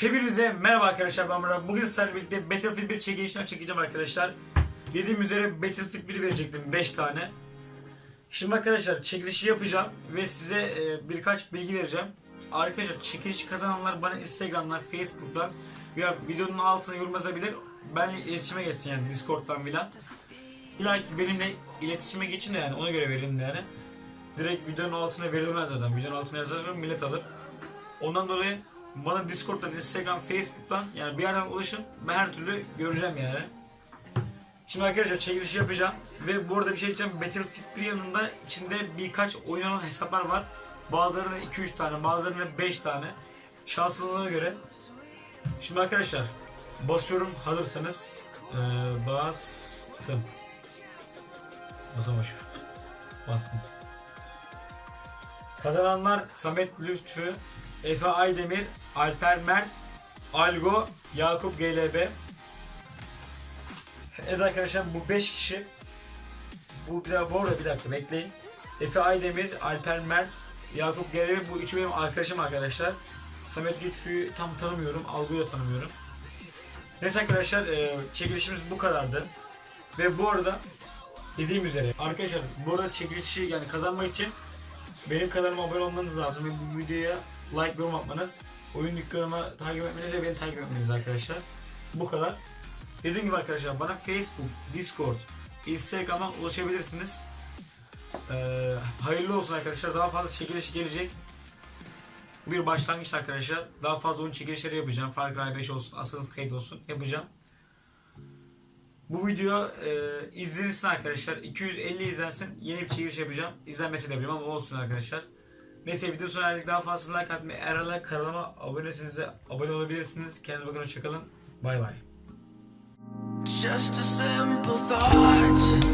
Hepinize merhaba arkadaşlar ben Murat. Bugün sizlerle birlikte Battlefield 1 çekilişini çekeceğim arkadaşlar. Dediğim üzere Battlefield 1 verecektim 5 tane. Şimdi arkadaşlar çekilişi yapacağım ve size e, birkaç bilgi vereceğim. Arkadaşlar çekilişi kazananlar bana Instagram'dan, Facebook'tan veya videonun altına yorum yazabilir. Ben iletişime geçsin yani Discord'dan filan. İlla benimle iletişime geçin de yani ona göre verin de yani. Direkt videonun altına verilmez zaten. Videonun altına yazarsan millet alır. Ondan dolayı bana Discord'dan, Instagram, Facebook'tan yani bir yerden ulaşın. Ben her türlü göreceğim yani. Şimdi arkadaşlar çekiliş yapacağım ve bu arada bir şey diyeceğim. Battlefield 1 yanında içinde birkaç oynanan hesaplar var. Bazılarında 2-3 tane, bazılarında 5 tane. Şanssızlığına göre. Şimdi arkadaşlar basıyorum hazırsanız. Ee, bastım. Basamaş. Bastım. Kazananlar Samet Lütfü, Efe Aydemir, Alper Mert, Algo, Yakup GLB. Evet arkadaşlar bu 5 kişi. Bu bir dakika, bu arada bir dakika bekleyin. Efe Aydemir, Alper Mert, Yakup GLB bu üçü benim arkadaşım arkadaşlar. Samet Lütfü'yü tam tanımıyorum, Algo'yu da tanımıyorum. Neyse arkadaşlar e, çekilişimiz bu kadardı. Ve bu arada dediğim üzere arkadaşlar bu arada çekilişi yani kazanmak için benim kanalıma abone olmanız lazım ve bu videoya like yorum atmanız. Oyun dükkanıma takip etmeniz ve beni takip etmeniz arkadaşlar. Bu kadar. Dediğim gibi arkadaşlar bana Facebook, Discord, Instagram'dan ulaşabilirsiniz. Ee, hayırlı olsun arkadaşlar. Daha fazla çekiliş gelecek. Bir başlangıç arkadaşlar. Daha fazla oyun çekilişleri yapacağım. Far Cry 5 olsun, Assassin's Creed olsun yapacağım. Bu video e, izlenirsin arkadaşlar. 250 izlensin. Yeni bir çekiliş yapacağım. İzlenmesi de bilmem ama olsun arkadaşlar. Neyse video sona erdik. Daha fazla like atmayı, eğer hala kanalıma abonesiniz de abone olabilirsiniz. Kendinize bakın hoşçakalın. Bay bay. Just a simple thought